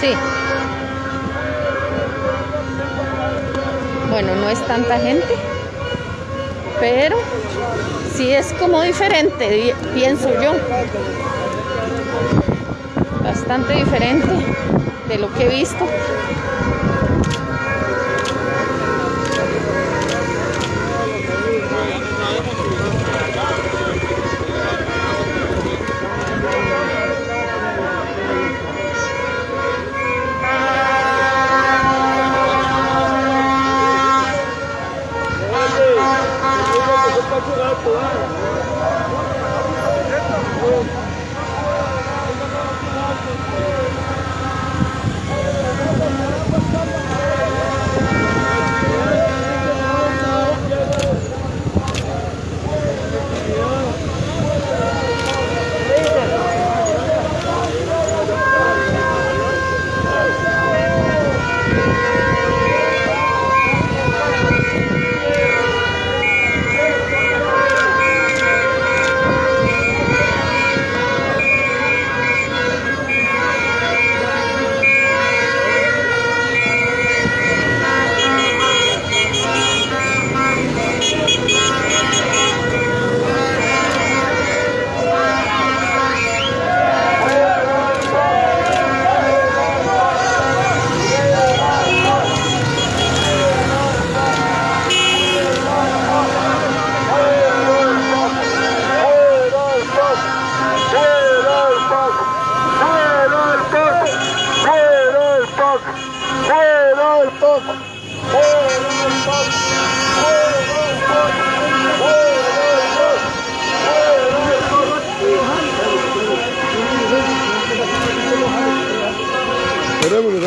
Sí. Bueno, no es tanta gente, pero sí es como diferente, pienso yo. Bastante diferente de lo que he visto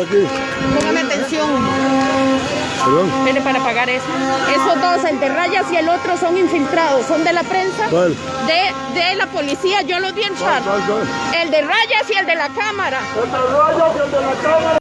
aquí. Póngame atención. Perdón. Espere para pagar eso. Esos dos, el de rayas y el otro, son infiltrados. Son de la prensa. ¿Cuál? De, de la policía. Yo los vi entrar. ¿Cuál, cuál, cuál? El de rayas y el de la cámara. El de rayas y el de la cámara.